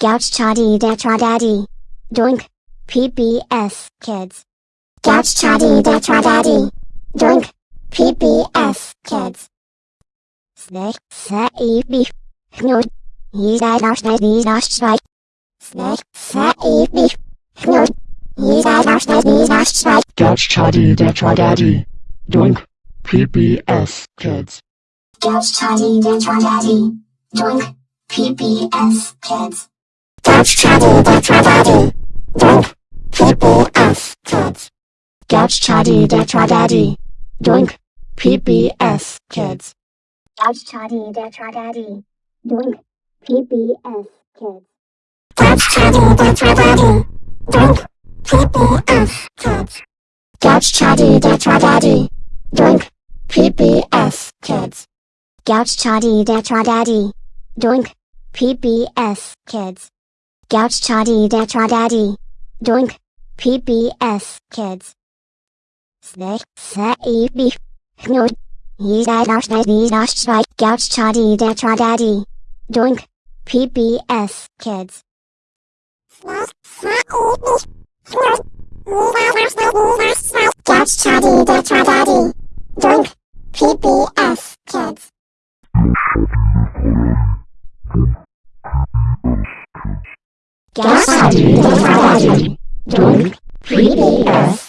Gouch Chadi Detra Daddy. Doink. PBS Kids. Gouch Chadi Detra Daddy. Doink. PBS Kids. Snake, set, eat beef. Knood. He's that arse, that he's arse, strike. Snake, set, eat beef. Knood. He's that arse, that he's arse, strike. Gouch Chadi Detra Daddy. Doink. PBS Kids. Gouch Chadi Detra Daddy. Doink. PBS Kids. Gouch Chadi Detra Daddy. Doink. PBS Kids. Gouch Chadi Detra Daddy. Doink. PBS Kids. Gouch Chadi Detra Daddy. Doink. PBS Kids. Gouch Chadi Detra Daddy. Doink. PBS Kids. Gouch Chadi Detra Daddy. Doink. PBS Kids. Gouch Chadi Detra Daddy. Doink. PBS Kids. Gouch Chadi Detra Daddy. Doink. PBS Kids. Snake, set, eat beef. Knood. He's that arse, that he's arse, strike. Gouch Chadi Detra Daddy. Doink. PBS Kids. Gouch Chadi Detra Daddy. Doink. PBS Kids. Gouch Chadi Detra Daddy. Doink. PBS Kids. gaslighting, gaslighting, don't, 3D